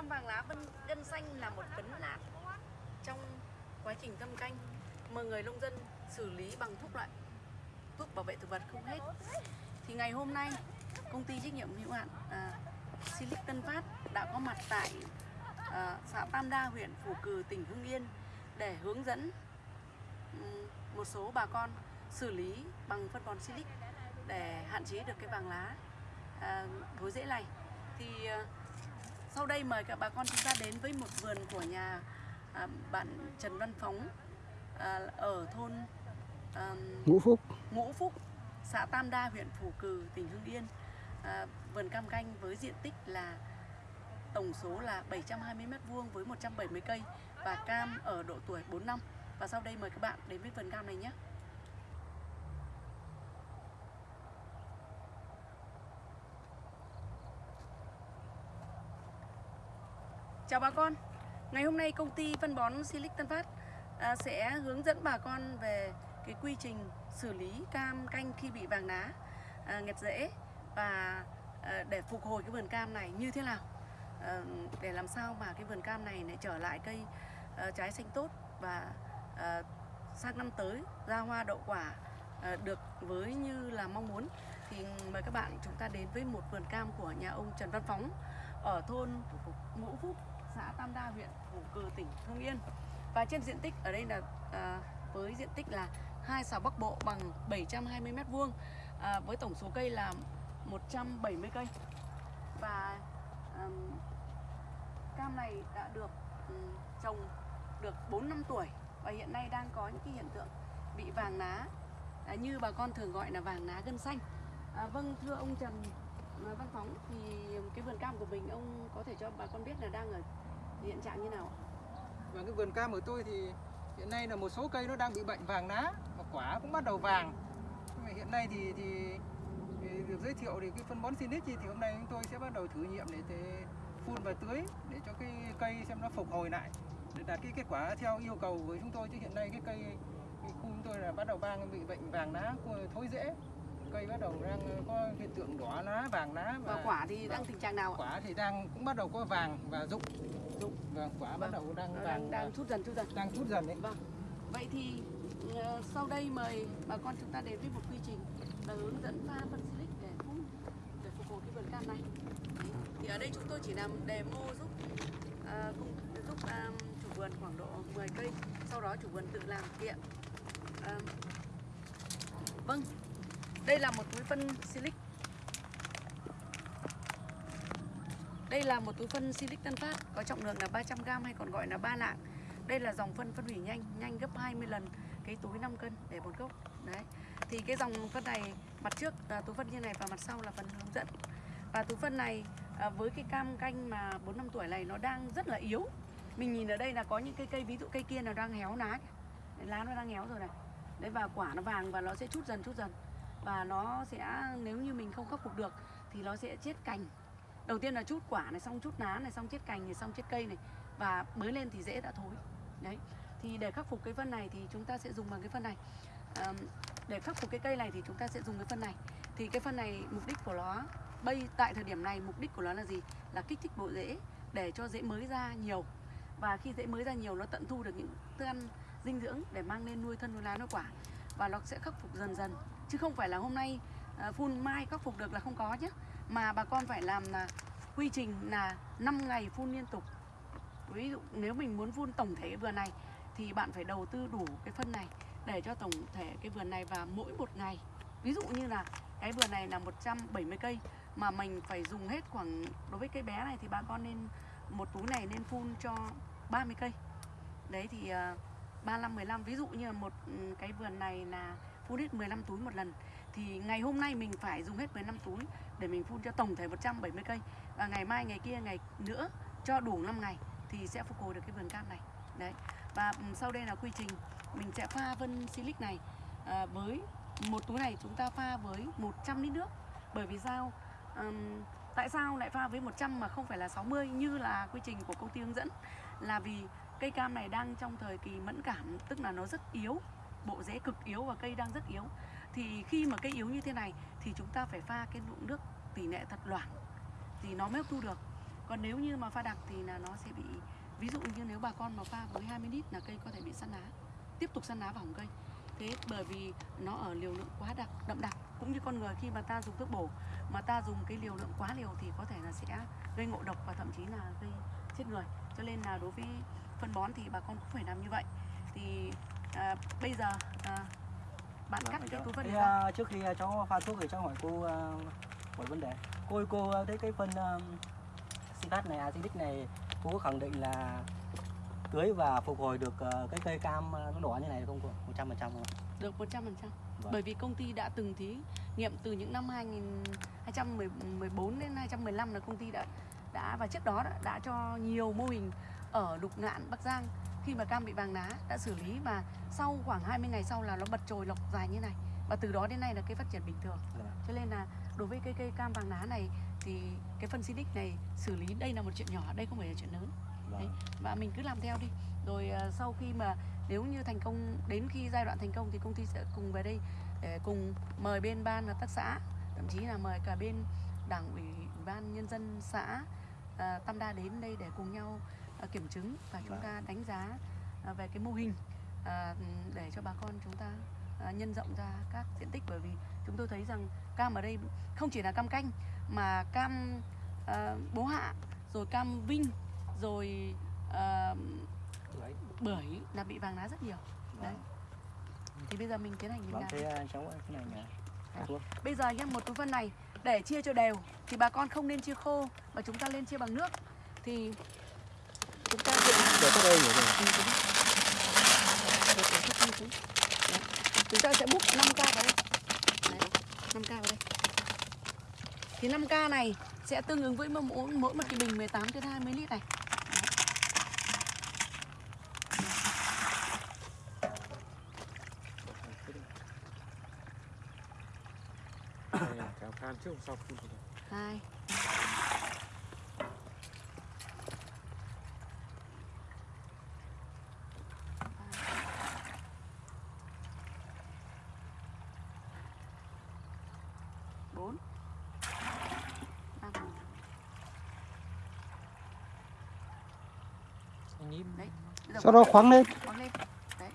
cam vàng lá vân gân xanh là một vấn nạn trong quá trình thâm canh mà người nông dân xử lý bằng thuốc loại thuốc bảo vệ thực vật không hết. Thì ngày hôm nay công ty trách nhiệm hữu hạn à, Silic Tân Phát đã có mặt tại à, xã Tam Đa huyện phủ Cử tỉnh Hưng Yên để hướng dẫn một số bà con xử lý bằng phân bón Silic để hạn chế được cái vàng lá à, thối rễ này thì à, sau đây mời các bà con chúng ta đến với một vườn của nhà à, bạn Trần Văn Phóng à, ở thôn à, ngũ phúc Ngũ Phúc, xã Tam Đa, huyện Phù Cử, tỉnh Hưng Yên. À, vườn cam canh với diện tích là tổng số là 720 m2 với 170 cây và cam ở độ tuổi 4 năm. Và sau đây mời các bạn đến với vườn cam này nhé. Chào bà con, ngày hôm nay công ty phân bón Silic Tân Phát à, sẽ hướng dẫn bà con về cái quy trình xử lý cam canh khi bị vàng lá à, nghẹt rễ và à, để phục hồi cái vườn cam này như thế nào à, để làm sao mà cái vườn cam này lại trở lại cây à, trái xanh tốt và à, sang năm tới ra hoa đậu quả à, được với như là mong muốn. Thì mời các bạn chúng ta đến với một vườn cam của nhà ông Trần Văn Phóng ở thôn Ngũ Phúc xã Tam Đa huyện phủ Cừ tỉnh Hưng Yên. Và trên diện tích ở đây là à, với diện tích là hai xào Bắc Bộ bằng 720 m vuông à, với tổng số cây là 170 cây. Và um, cam này đã được um, trồng được 4 năm tuổi và hiện nay đang có những cái hiện tượng bị vàng lá à, như bà con thường gọi là vàng lá gân xanh. À, vâng thưa ông Trần Văn Phóng thì cái vườn cam của mình ông có thể cho bà con biết là đang ở hiện trạng như nào ạ? Và cái vườn cam của tôi thì hiện nay là một số cây nó đang bị bệnh vàng lá và quả cũng bắt đầu vàng. Nhưng mà hiện nay thì, thì, thì được giới thiệu thì cái phân bón Sinic thì hôm nay chúng tôi sẽ bắt đầu thử nghiệm để, để phun và tưới để cho cái cây xem nó phục hồi lại để đạt cái kết quả theo yêu cầu của chúng tôi chứ hiện nay cái cây cái khu chúng tôi là bắt đầu vàng bị bệnh vàng lá thối rễ cây bắt đầu đang có hiện tượng đỏ lá vàng lá và quả thì đang tình trạng nào ạ? quả thì đang cũng bắt đầu có vàng và rụng Rụng. vâng quả bắt Vâng. đầu đang vàng đang, đang chút dần chút dần đang chút dần đấy Vâng. Vậy thì ờ, sau đây mời bà con chúng ta đến với một quy trình là hướng dẫn pha phân silic để phun để phục hồi cái vườn cam này. Thì ở đây chúng tôi chỉ làm demo giúp ờ, cùng giúp ờ, chủ vườn khoảng độ 10 cây, sau đó chủ vườn tự làm kiện. Ờ, vâng, đây là một túi phân silic. Đây là một túi phân silic Tân Phát có trọng lượng là 300g hay còn gọi là ba lạng. Đây là dòng phân phân hủy nhanh, nhanh gấp 20 lần cái túi 5 cân để một gốc. Đấy. Thì cái dòng phân này mặt trước là túi phân như này và mặt sau là phần hướng dẫn. Và túi phân này à, với cái cam canh mà 4 năm tuổi này nó đang rất là yếu. Mình nhìn ở đây là có những cây cây ví dụ cây kia nó đang héo lá. Lá nó đang héo rồi này. Đấy và quả nó vàng và nó sẽ chút dần chút dần. Và nó sẽ nếu như mình không khắc phục được thì nó sẽ chết cành. Đầu tiên là chút quả này xong chút lá này xong chết cành này xong chết cây này. Và mới lên thì dễ đã thối. Đấy. Thì để khắc phục cái phân này thì chúng ta sẽ dùng bằng cái phân này. Ờm, để khắc phục cái cây này thì chúng ta sẽ dùng cái phân này. Thì cái phân này mục đích của nó bây tại thời điểm này mục đích của nó là gì? Là kích thích bộ rễ để cho rễ mới ra nhiều. Và khi rễ mới ra nhiều nó tận thu được những thức ăn dinh dưỡng để mang lên nuôi thân nuôi lá nuôi quả. Và nó sẽ khắc phục dần dần chứ không phải là hôm nay ờ, phun mai khắc phục được là không có nhé mà bà con phải làm là quy trình là 5 ngày phun liên tục. Ví dụ nếu mình muốn phun tổng thể cái vườn này thì bạn phải đầu tư đủ cái phân này để cho tổng thể cái vườn này và mỗi một ngày. Ví dụ như là cái vườn này là 170 cây mà mình phải dùng hết khoảng đối với cây bé này thì bà con nên một túi này nên phun cho 30 cây. Đấy thì uh, 35 15 ví dụ như là một ừ, cái vườn này là phun hết 15 túi một lần. Thì ngày hôm nay mình phải dùng hết 15 túi để mình phun cho tổng thể 170 cây. Và ngày mai ngày kia ngày nữa cho đủ 5 ngày thì sẽ phục hồi được cái vườn cam này. Đấy. Và ừ, sau đây là quy trình. Mình sẽ pha vân silic này à, với một túi này chúng ta pha với 100 lít nước. Bởi vì sao? Um, tại sao lại pha với 100 mà không phải là 60 như là quy trình của công ty hướng dẫn? Là vì cây cam này đang trong thời kỳ mẫn cảm tức là nó rất yếu bộ rễ cực yếu và cây đang rất yếu. Thì khi mà cây yếu như thế này thì chúng ta phải pha cái lượng nước tỷ lệ thật loãng thì nó mới hấp thu được. Còn nếu như mà pha đặc thì là nó sẽ bị, ví dụ như nếu bà con mà pha với 20 lít là cây có thể bị săn lá, tiếp tục săn lá vào hỏng cây. Thế bởi vì nó ở liều lượng quá đặc, đậm đặc. Cũng như con người khi mà ta dùng thuốc bổ, mà ta dùng cái liều lượng quá liều thì có thể là sẽ gây ngộ độc và thậm chí là gây chết người. Cho nên là đối với phân bón thì bà con cũng phải làm như vậy. Thì à, bây giờ à, bạn cắt cái túi phân Thế, à, trước khi à, cháu pha thuốc thì cháu hỏi cô à, một vấn đề. Cô ơi, cô thấy cái phân uh, Sivat này Acidic này cô có khẳng định là tưới và phục hồi được à, cái cây cam nó đỏ như này không cô? Một trăm phần trăm không ạ? được 100% Vâng. bởi vì công ty đã từng thí nghiệm từ những năm 2014 đến 2015 là công ty đã đã và trước đó đã, đã cho nhiều mô hình ở Lục Ngạn Bắc Giang khi mà cam bị vàng lá đã xử lý và sau khoảng 20 ngày sau là nó bật chồi lọc dài như này. Và từ đó đến nay là cây phát triển bình thường. Dạ. cho nên là đối với cây cây cam vàng lá này thì cái phân Silic này xử lý đây là một chuyện nhỏ đây không phải là chuyện lớn. Vâng. và mình cứ làm theo đi. Rồi ờ, sau khi mà nếu như thành công đến khi giai đoạn thành công thì công ty sẽ cùng về đây để cùng mời bên ban hợp tác xã thậm chí là mời cả bên đảng ủy ban nhân dân xã à, Tam Đa đến đây để cùng nhau kiểm chứng và chúng Vâng. ta đánh giá à, về cái mô hình à, để cho bà con chúng ta à, nhân rộng ra các diện tích bởi vì chúng tôi thấy rằng cam ở đây không chỉ là cam canh mà cam à, bố hạ rồi cam vinh rồi à, Đấy. bưởi là bị vàng lá rất nhiều Đấy. Vâng. thì bây giờ mình tiến hành mình Vâng, làm thế à, cháu ơi, cái này thuốc bây giờ nhá một túi phân này để chia cho đều thì bà con không nên chia khô mà chúng ta lên chia bằng nước thì chúng ta để thuốc đây? Ừ. Đấy. chúng ta sẽ múc 5k vào đây Đấy, 5k vào đây thì 5k này sẽ tương ứng với mỗi, mỗi một cái bình 18 đến 20 lít này Đấy. Đây là kéo can trước sau phun rồi. hai bốn năm Anh nhím. Đấy. Sau đó khoáng lên. Khoáng lên. Đấy.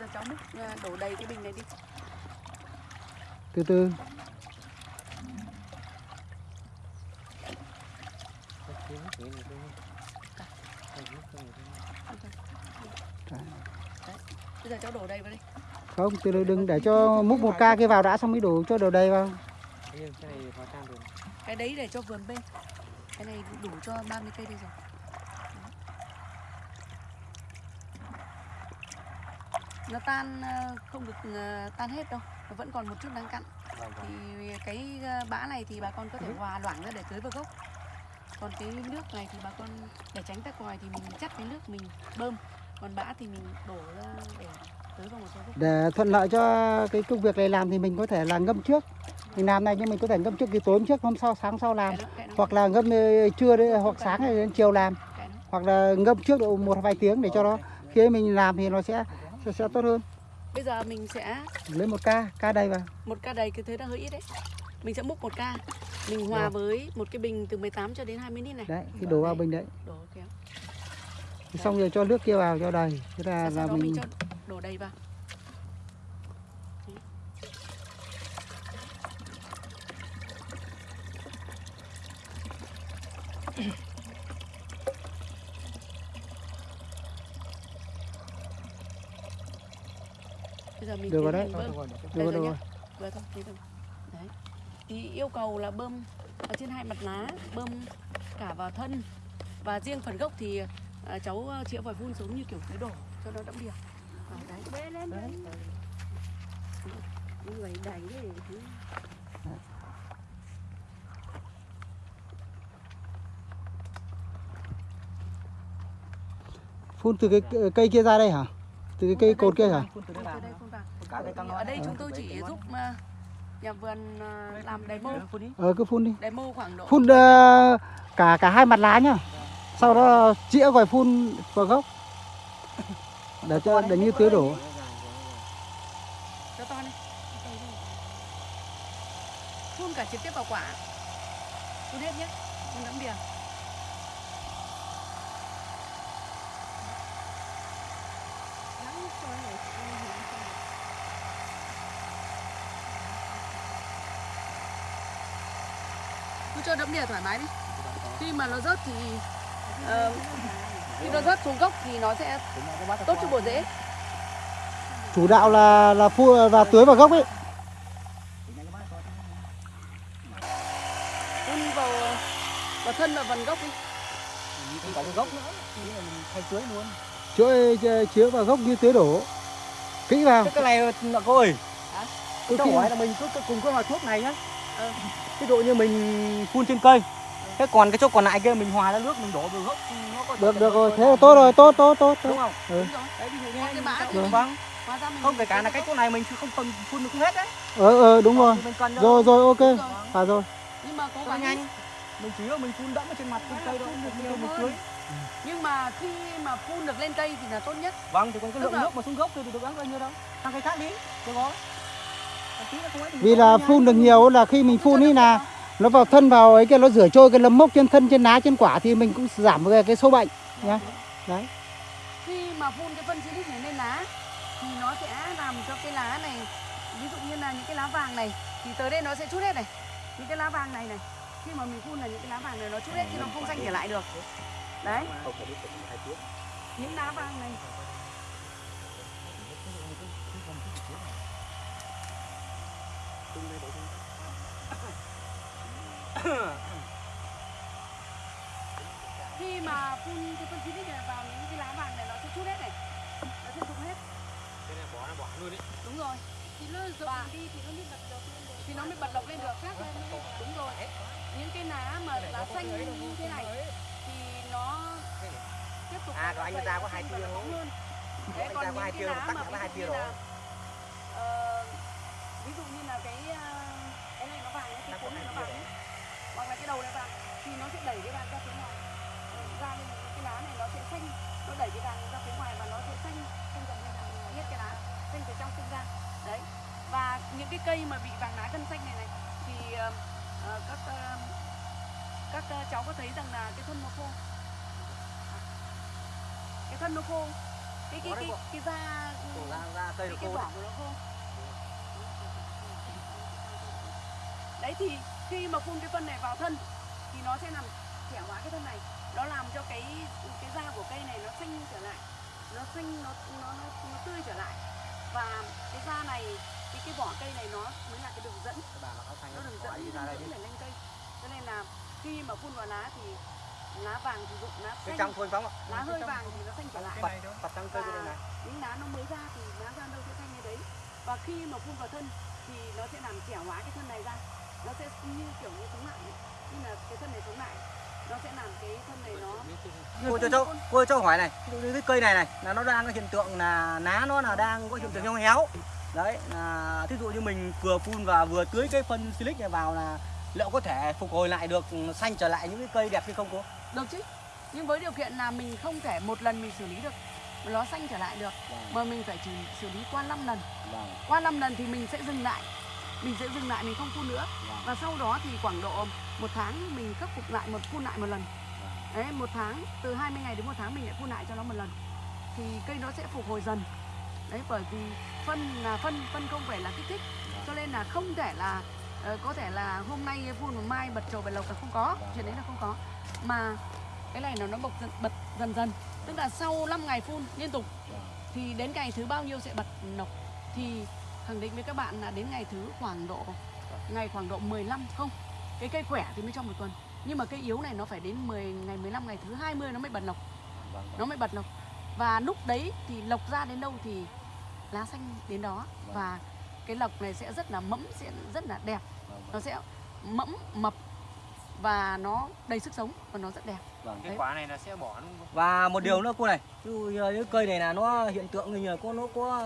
Giờ cháu múc à, đổ đầy cái bình này đi. Từ từ. Bây giờ cháu đổ đầy vào không từ từ đừng để cho múc một ca kia vào đã xong mới đổ cho đầu đầy vào. Cái đấy để cho vườn bên cái này đủ cho 30 cây đây rồi. Nó tan ờ, không được ờ, tan hết đâu nó vẫn còn một chút đang cặn. Vâng, vâng. thì cái ờ, bã này thì bà con có thể hòa loãng ra để tưới vào gốc. Còn cái nước này thì bà con để tránh tắc còi thì mình chắc cái nước mình bơm. Còn bã thì mình đổ ra để tưới vào một số gốc. Để thuận lợi cho cái công việc này làm thì mình có thể là ngâm trước mình làm này nhưng mình có thể ngâm trước cái tối hôm trước hôm sau sáng sau làm. Hoặc là ngâm ờ, trưa đấy hoặc sáng rồi đến chiều làm. Hoặc là ngâm trước độ một vài tiếng để cho nó khi mình làm thì nó sẽ sẽ, sẽ tốt hơn. Bây giờ mình sẽ lấy một ca ca đầy vào. một ca đầy cái thế là hơi ít đấy. Mình sẽ múc một ca. Mình hòa Rồi. với một cái bình từ 18 cho đến 20 lít này. Đấy khi đổ vào bình đấy. Đổ kéo. Thì xong rồi cho nước kia vào cho đầy. Thế là là mình mình cho đổ đầy vào bây giờ mình Được rồi đấy. bơm được rồi, rồi được nhá. rồi Vừa thôi, thế thôi. Đấy. Thì yêu cầu là bơm ở trên hai mặt lá, bơm cả vào thân và riêng phần gốc thì à, cháu à, chĩa vòi phun xuống như kiểu tưới đổ cho nó đẫm. À, đấy. Bê lên Đấy. Như vậy đầy đấy phun từ cái cây kia ra đây hả từ cái cây cột kia hả cả cây cam Ở đây chúng tôi chỉ giúp à, nhà vườn à, làm demo, phun đi. Ờ cứ phun đi. Demo khoảng độ phun ờ, cả cả hai mặt lá nhá. Sau đó chĩa vòi phun vào gốc. Để cho để như tưới đổ. Cho to lên. Phun cả trực tiếp vào quả. phun hết nhé phun đẫm đìa cho đẫm đìa thoải mái đi. Khi mà nó rớt thì ờ, khi nó rớt xuống gốc thì nó sẽ tốt cho bộ rễ chủ đạo là là phun và tưới vào gốc ấy. Phun vào vào thân và phần gốc đi. Cái gốc nữa. Là mình thay tưới luôn. Chữa chữa vào gốc như tưới đổ. Kỹ vào. Cái này là cô ơi. Hả? Tôi hỏi là mình cứ cứ cùng cái hòa thuốc này nhá. Ừ. Ví dụ như mình phun trên cây Thế còn cái chỗ còn lại kia mình hòa ra nước mình đổ vào gốc nó có được được rồi. thế là tốt rồi tốt tốt tốt, Đúng không? Ừ. Đấy ví dụ như cái mình. Vâng mình. Không kể cả là cái chỗ này mình không cần phun được hết đấy. Ờ ờ đúng rồi. mình rồi rồi ok. Phải rồi. Nhưng mà cố gắng nhanh. Mình chỉ là mình phun đẫm ở trên mặt trên cây đó Mình nhiều hơn. tưới nhưng mà khi mà phun được lên cây thì là tốt nhất. Vâng thì còn cái lượng nước mà xuống gốc thì được ăn bao nhiêu đâu. Sang cây khác đi Được không? Vì là phun được nhiều là khi mình phun ý là nó vào thân vào ấy kia nó rửa trôi cái nấm mốc trên thân trên lá trên quả thì mình cũng giảm về cái sâu bệnh nhá. Đấy. Khi mà phun cái phân silic này lên lá thì nó sẽ làm cho cái lá này ví dụ như là những cái lá vàng này thì tới đây nó sẽ chút hết này. Những cái lá vàng này này khi mà mình phun là những cái lá vàng này nó chút hết chứ nó không xanh trở lại được. Đấy. Những lá vàng này khi mà phun cái phân silic này vào những cái lá vàng này nó sẽ chút hết này. Nó sẽ rụng hết. Cái này bỏ nó bỏ luôn đi. đúng rồi. Thì nó rụng đi thì nó mới bật được. Thì nó mới bật lộc lên được. Khác lên đúng rồi. Những cái lá mà lá xanh như thế này thì nó tiếp tục À, còn anh ta có hai tia Anh đấy còn những cái lá mà hai tia rồi. Ví dụ như là cái ờ, cái này nó vàng ấy, cái cuống này nó vàng ấy, hoặc là cái đầu này vàng thì nó sẽ đẩy cái vàng ra phía ngoài. Ờ, ra nên cái lá này nó sẽ xanh nó đẩy cái vàng ra phía ngoài và nó sẽ xanh xanh dần lên dần hết cái lá xanh từ trong xanh ra. Đấy. Và những cái cây mà bị vàng lá cân xanh này này thì ờ, các ờ, các ờ, cháu có thấy rằng là cái thân nó khô? Cái thân nó khô. Cái cái cái cái da cây cái, cái đấy. của nó khô đấy thì khi mà phun cái phân này vào thân thì nó sẽ làm trẻ hóa cái thân này. Nó làm cho cái cái da của cây này nó xanh trở lại. Nó xanh nó nó nó, nó tươi trở lại. Và cái da này cái cái vỏ cây này nó mới là cái đường dẫn. Nó đường dẫn đi ra đây để lên cây. Cho nên là khi mà phun vào lá thì lá vàng thì rụng lá Cái xanh. trong thôi phóng ạ. lá hơi vàng thì nó xanh trở lại. Bật, bật cây này. những lá nó mới ra thì lá ra đâu sẽ xanh như đấy. Và khi mà phun vào thân thì nó sẽ làm trẻ hóa cái thân này ra nó sẽ như kiểu như sống lại nhưng là cái thân này sống lại nó sẽ làm cái thân này nó Cô cho cháu, cô cho hỏi này, cái cây này này là nó đang có hiện tượng là lá nó là đang có hiện tượng heo héo. Đấy, là thí dụ như mình vừa phun và vừa tưới cái phân silic này vào là liệu có thể phục hồi lại được xanh trở lại những cái cây đẹp hay không cô? được chứ. Nhưng với điều kiện là mình không thể một lần mình xử lý được nó xanh trở lại được. Mà mình phải chỉ xử lý qua 5 lần. Vâng. qua 5 lần thì mình sẽ dừng lại. Mình sẽ dừng lại mình không phun nữa và sau đó thì khoảng độ một tháng mình khắc phục lại một phun lại một lần. Đấy một tháng từ 20 ngày đến một tháng mình lại phun lại cho nó một lần. Thì cây nó sẽ phục hồi dần. Đấy bởi vì phân là phân phân không phải là kích thích. Cho nên là không thể là ờ, có thể là hôm nay phun một mai bật trầu bật lộc là không có. Chuyện đấy là không có. Mà cái này nó nó bật dần, bật dần dần. Tức là sau 5 ngày phun liên tục thì đến ngày thứ bao nhiêu sẽ bật nọc. Thì khẳng định với các bạn là đến ngày thứ khoảng độ ngày khoảng độ 15 không? Cái cây khỏe thì mới trong một tuần. Nhưng mà cây yếu này nó phải đến 10 ngày 15 ngày thứ 20 nó mới bật lộc nó mới bật lộc và lúc đấy thì lộc ra đến đâu thì lá xanh đến đó. Và cái lộc này sẽ rất là mẫm sẽ rất là đẹp. Nó sẽ mẫm mập và nó đầy sức sống và nó rất đẹp. Vâng. Cái quả này là sẽ bỏ đúng không? Và một điều nữa cô này, như cái cây này là nó hiện tượng như là có nó có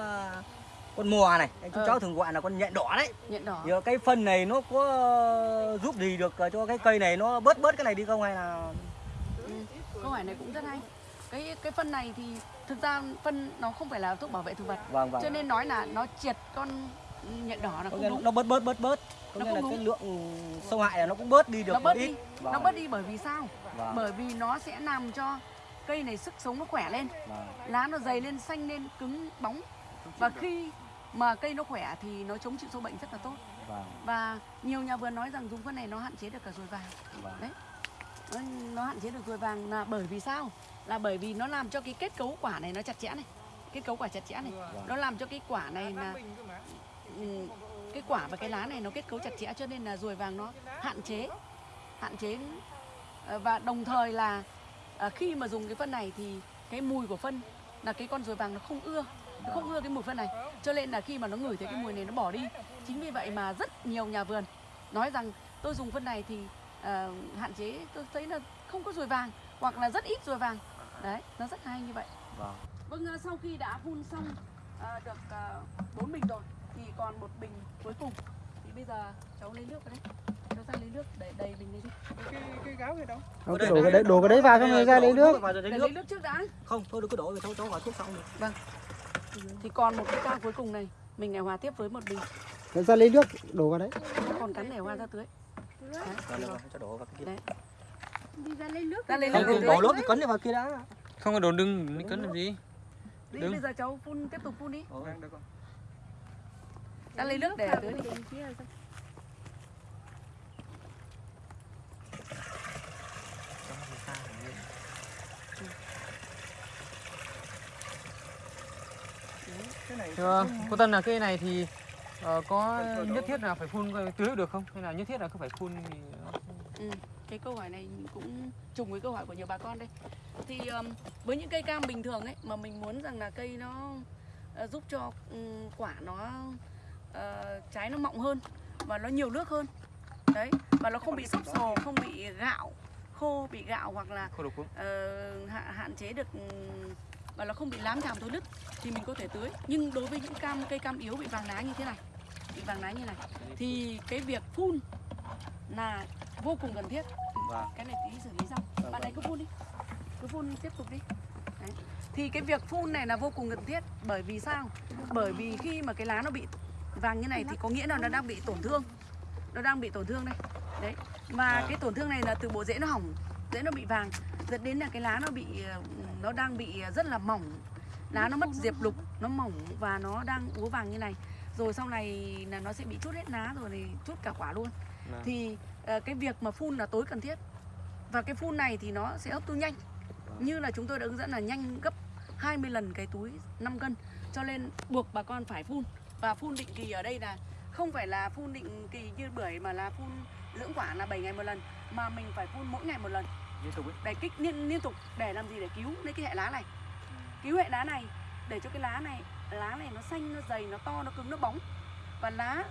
con mò này, chúng Ờ. cháu thường gọi là con nhện đỏ đấy. nhện đỏ. Giờ cái phân này nó có giúp gì được cho cái cây này nó bớt bớt cái này đi không hay là Ừ, câu hỏi này cũng rất hay. Cái cái phân này thì thực ra phân nó không phải là thuốc bảo vệ thực vật. Vâng vâng. cho nên nói là nó triệt con nhện đỏ là không đúng. nó bớt bớt bớt bớt. Có Nó nghĩa là cái lượng sâu hại là nó cũng bớt đi được nó một bớt ít. Đi Vâng, nó bớt đi bởi vì sao? Vâng, bởi vì nó sẽ làm cho cây này sức sống nó khỏe lên. Vâng, lá nó dày lên xanh lên cứng bóng và khi mà cây nó khỏe thì nó chống chịu sâu bệnh rất là tốt. Vâng, và nhiều nhà vườn nói rằng dùng phân này nó hạn chế được cả ruồi vàng. Vâng. đấy. Nó, nó hạn chế được ruồi vàng là bởi vì sao? Là bởi vì nó làm cho cái kết cấu quả này nó chặt chẽ này. Kết cấu quả chặt chẽ này. Vâng. nó làm cho cái quả này là ừ, cái quả và cái lá này nó kết cấu chặt chẽ cho nên là ruồi vàng nó hạn chế hạn chế. Ờ, và đồng thời là ờ, khi mà dùng cái phân này thì cái mùi của phân là cái con ruồi vàng nó không ưa nó không ưa cái mùi phân này. Cho nên là khi mà nó ngửi thấy cái mùi này nó bỏ đi. Chính vì vậy mà rất nhiều nhà vườn nói rằng tôi dùng phân này thì ờ, hạn chế. Tôi thấy là không có ruồi vàng hoặc là rất ít ruồi vàng. Đấy nó rất hay như vậy. Vâng. vâng ờ, sau khi đã phun xong ờ, được bốn bình rồi thì còn một bình cuối cùng. Thì bây giờ cháu lấy nước vào đấy cháu ra lấy nước để đầy bình đây đi. Cái cái gáo kia đâu? Không, cái đổ cái đấy đổ cái đấy vào xong rồi ra lấy nước. vào rồi lấy để nước. lấy nước trước đã. Không thôi đừng có đổ về cháu cháu hỏi thuốc xong rồi thì còn một cái cao cuối cùng này mình lại hòa tiếp với một bình Đấy, ra lấy nước đổ vào đấy? Còn cắn để hòa ra tưới. Đấy. Đổ Đấy. đi ra lấy nước. Ra lấy không đổ nước cái cấn đi vào kia đã. Không có đồn đừng đi cấn làm gì? Đi Đứng. bây giờ cháu phun tiếp tục phun đi. Ra lấy nước để tưới đi cái bình kia rồi. cái này Thưa cô Tân là cây này thì ờ, có nhất thiết là phải phun tưới được không? Hay là nhất thiết là cứ phải phun thì Ừ, cái câu hỏi này cũng trùng với câu hỏi của nhiều bà con đây. Thì um, với những cây cam bình thường ấy mà mình muốn rằng là cây nó ờ, giúp cho ừm, quả nó ờ, trái nó mọng hơn và nó nhiều nước hơn. Đấy và nó không bị sốc sồ không bị gạo khô bị gạo hoặc là không được phun ờ, hạ, hạn chế được ừm, và nó không bị lám thảm thối nứt thì mình có thể tưới. Nhưng đối với những cam cây cam yếu bị vàng lá như thế này bị vàng lá như này thì cái việc phun là vô cùng cần thiết. Vâng. cái này tí xử lý xong Vâng, bạn ấy cứ phun đi. Cứ phun tiếp tục đi. Đấy. thì cái việc phun này là vô cùng cần thiết. Bởi vì sao? Bởi vì khi mà cái lá nó bị vàng như này thì có nghĩa là nó đang bị tổn thương. Nó đang bị tổn thương đây. Đấy. Và À. cái tổn thương này là từ bộ rễ nó hỏng rễ nó bị vàng. Dẫn đến là cái lá nó bị ờ, nó đang bị rất là mỏng. Lá nó mất diệp lục nó mỏng và nó đang úa vàng như này. Rồi sau này là nó sẽ bị chút hết lá rồi thì chút cả quả luôn. Vâng. thì ờ, cái việc mà phun là tối cần thiết. Và cái phun này thì nó sẽ hấp thu nhanh. Như là chúng tôi đã hướng dẫn là nhanh gấp 20 lần cái túi 5 cân. Cho nên buộc bà con phải phun. Và phun định kỳ ở đây là không phải là phun định kỳ như bưởi mà là phun dưỡng quả là 7 ngày một lần mà mình phải phun mỗi ngày một lần. Liên tục ấy. Để kích liên, liên tục để làm gì? Để cứu lấy cái hệ lá này. Cứu hệ lá này để cho cái lá này lá này nó xanh nó dày nó to nó cứng nó bóng. Và lá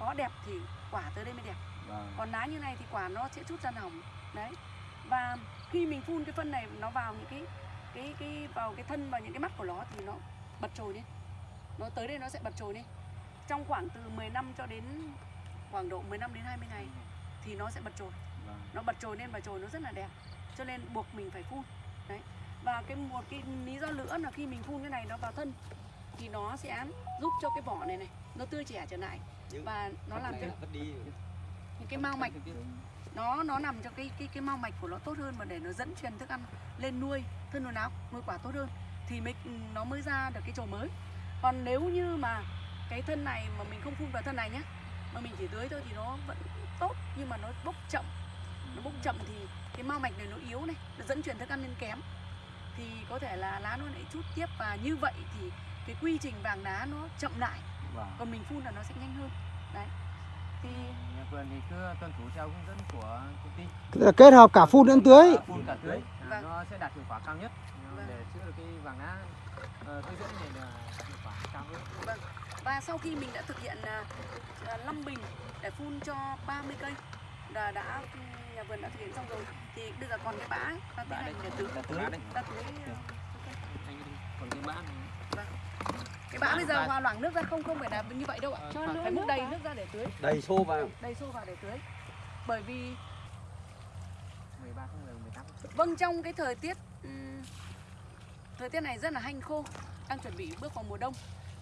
có đẹp thì quả tới đây mới đẹp. Vâng. Còn lá như này thì quả nó sẽ chút ra hỏng đấy. Và khi mình phun cái phân này nó vào những cái cái cái vào cái thân vào những cái mắt của nó thì nó bật trồi lên nó tới đây nó sẽ bật trồi lên trong khoảng từ 10 năm cho đến khoảng độ 15 đến 20 ngày thì nó sẽ bật trồi vâng. Nó bật trồi lên và trồi nó rất là đẹp cho nên buộc mình phải phun. Đấy. Và cái một cái lý do nữa là khi mình phun cái này nó vào thân thì nó sẽ giúp cho cái vỏ này này nó tươi trẻ trở lại. Và nó làm cho những cái mao mạch nó nó nằm cho cái cái cái mao mạch của nó tốt hơn và để nó dẫn truyền thức ăn lên nuôi thân nuôi áo nuôi quả tốt hơn thì mới nó mới ra được cái chồi mới. Còn nếu như mà cái thân này mà mình không phun vào thân này nhé mà mình chỉ tưới thôi thì nó vẫn tốt nhưng mà nó bốc chậm. Nó bốc chậm thì cái mao mạch này nó yếu này nó dẫn truyền thức ăn lên kém. Thì có thể là lá nó lại chút tiếp và như vậy thì cái quy trình vàng lá nó chậm lại. Vâng. Còn mình phun là nó sẽ nhanh hơn. Đấy. Thì nhà vườn thì cứ tuân thủ theo hướng dẫn của công ty. Tức là kết hợp cả phun lẫn tưới. Phun cả tưới. À, Vâng. nó sẽ đạt hiệu quả cao nhất. À, Vâng. để chữa được cái vàng lá ờ, cây rễ này là hiệu quả cao hơn và sau khi mình đã thực hiện à, à, 5 bình để phun cho 30 cây là đã nhà vườn đã thực hiện xong rồi. Thì bây giờ còn cái bã ấy, ta tiến hành để tưới ta tưới à, còn cái bã này. Cái bã bây giờ hòa loãng nước ra không không phải là như vậy đâu ạ. Cho múc nước đầy nước ra để tưới. Đầy xô vào. Đầy xô vào để tưới. Bởi vì 13 tháng 10 18 vâng trong cái thời tiết ừm, thời tiết này rất là hanh khô đang chuẩn bị bước vào mùa đông.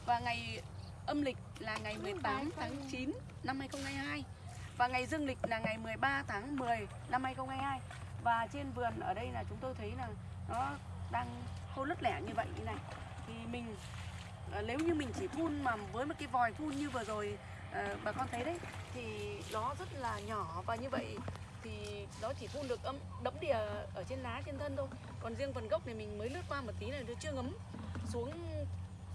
Và ngày âm lịch là ngày 18 tháng 9 năm 2022 và ngày dương lịch là ngày 13 tháng 10 năm 2022 và trên vườn ở đây là chúng tôi thấy là nó đang khô lứt lẻ như vậy như này. Thì mình ờ, nếu như mình chỉ phun mà với một cái vòi phun như vừa rồi ờ, bà con thấy đấy, thì nó rất là nhỏ. Và như vậy thì nó chỉ phun được âm, đẫm đìa ở trên lá, trên thân thôi. Còn riêng phần gốc này mình mới lướt qua một tí này, nó chưa ngấm xuống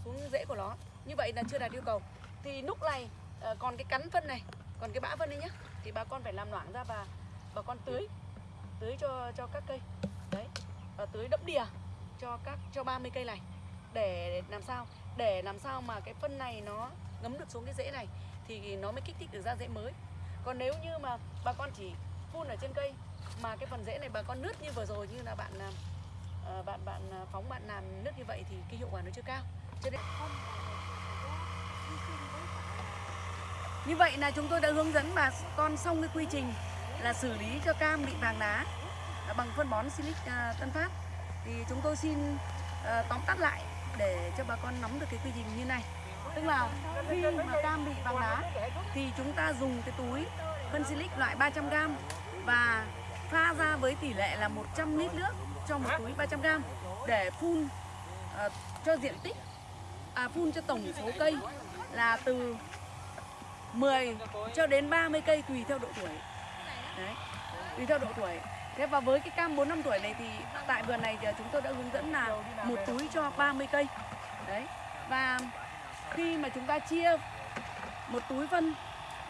xuống rễ của nó như vậy là chưa đạt yêu cầu. Thì lúc này ờ, còn cái cắn phân này, còn cái bã phân đấy nhá. Thì bà con phải làm loãng ra và bà con tưới. Tưới cho cho các cây. Đấy. Và tưới đẫm đìa cho các, cho 30 cây này. Để làm sao? Để làm sao mà cái phân này nó ngấm được xuống cái rễ này, thì nó mới kích thích được ra rễ mới. Còn nếu như mà bà con chỉ phun ở trên cây mà cái phần rễ này bà con nứt như vừa rồi, như là bạn ờ, bạn bạn phóng, bạn làm nứt như vậy thì cái hiệu quả nó chưa cao. Cho nên như vậy là chúng tôi đã hướng dẫn bà con xong cái quy trình là xử lý cho cam bị vàng lá à, bằng phân bón Silic à, Tân Phát. Thì chúng tôi xin à, tóm tắt lại để cho bà con nắm được cái quy trình như này. Tức là khi mà cam bị vàng lá thì chúng ta dùng cái túi phân Silic loại 300g và pha ra với tỷ lệ là 100 lít nước cho một túi 300g để phun à, cho diện tích à, phun cho tổng số cây là từ 10 cho đến 30 cây tùy theo độ tuổi. Đấy, tùy theo độ tuổi. Thế và với cái cam 4 năm tuổi này thì tại vườn này thì chúng tôi đã hướng dẫn là một túi cho 30 cây. Đấy, và khi mà chúng ta chia một túi phân,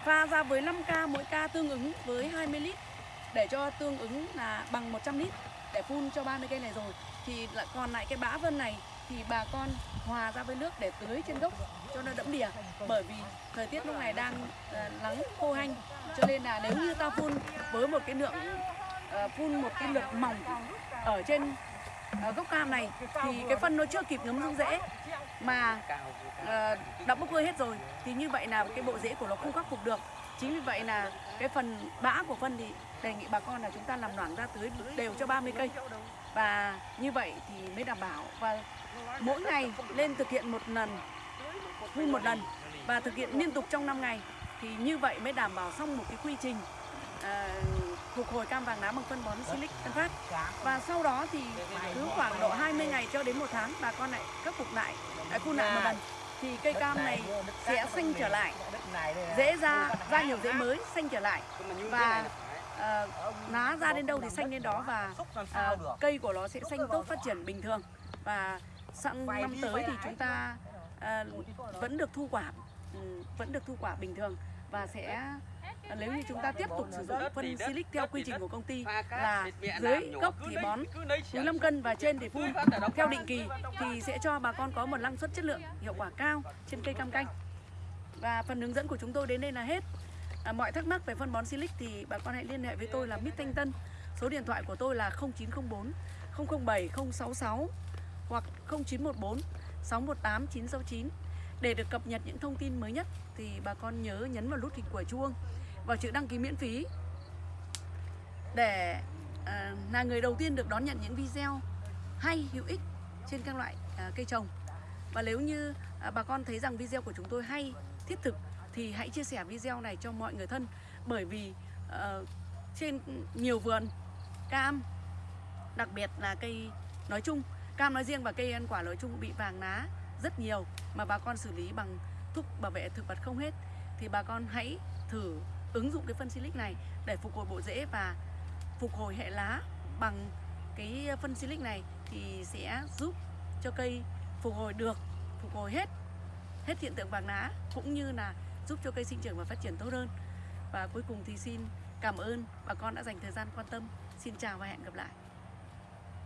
pha ra với 5 ca, mỗi ca tương ứng với 20 lít, để cho tương ứng là bằng 100 lít để phun cho 30 cây này rồi, thì lại còn lại cái bã phân này thì bà con hòa ra với nước để tưới trên gốc cho nó đẫm đìa. Bởi vì thời tiết lúc này đang uh, nắng khô hanh cho nên là nếu như ta phun với một cái lượng uh, phun một cái lượng mỏng ở trên uh, gốc cam này thì cái phân nó chưa kịp ngấm xuống rễ mà uh, đã bốc hơi hết rồi. Thì như vậy là cái bộ rễ của nó không khắc phục được. Chính vì vậy là cái phần bã của phân thì đề nghị bà con là chúng ta làm loãng ra tưới đều cho 30 cây. Và như vậy thì mới đảm bảo. Và mỗi ngày lên thực hiện một lần phun một lần và thực hiện liên tục trong 5 ngày. Thì như vậy mới đảm bảo xong một cái quy trình à, phục hồi cam vàng lá bằng phân bón Silic Tân Phát. Và sau đó thì cứ khoảng độ 20 ngày cho đến một tháng bà con lại khắc phục lại lại phun lại một lần. Thì cây cam này sẽ xanh trở lại dễ ra ra nhiều rễ mới xanh trở lại. Và ờ, lá ra đến đâu thì xanh đến đó và ờ, cây của nó sẽ xanh tốt phát triển bình thường. Và sang năm tới thì chúng ta ờ, vẫn được thu quả ừ, vẫn được thu quả bình thường và sẽ ờ, nếu như chúng ta tiếp tục sử dụng phân silic theo quy trình của công ty là dưới gốc thì bón túi 5 cân và trên thì phun theo định kỳ thì sẽ cho bà con có một năng suất chất lượng hiệu quả cao trên cây cam canh. Và phần hướng dẫn của chúng tôi đến đây là hết. À, mọi thắc mắc về phân bón silic thì bà con hãy liên hệ với tôi là Mít Thanh Tân. Số điện thoại của tôi là 0904 007 066 hoặc 0914 618 969 để được cập nhật những thông tin mới nhất thì bà con nhớ nhấn vào nút hình quả chuông vào chữ đăng ký miễn phí. Để à, là người đầu tiên được đón nhận những video hay hữu ích trên các loại à, cây trồng. Và nếu như à, bà con thấy rằng video của chúng tôi hay thiết thực thì hãy chia sẻ video này cho mọi người thân. Bởi vì uh, trên nhiều vườn cam đặc biệt là cây nói chung cam nói riêng và cây ăn quả nói chung bị vàng lá rất nhiều mà bà con xử lý bằng thuốc bảo vệ thực vật không hết. Thì bà con hãy thử ứng dụng cái phân silic này để phục hồi bộ rễ và phục hồi hệ lá bằng cái phân silic này thì sẽ giúp cho cây phục hồi được, phục hồi hết hết hiện tượng vàng lá cũng như là giúp cho cây sinh trưởng và phát triển tốt hơn. Và cuối cùng thì xin cảm ơn. Bà con đã dành thời gian quan tâm. Xin chào và hẹn gặp lại.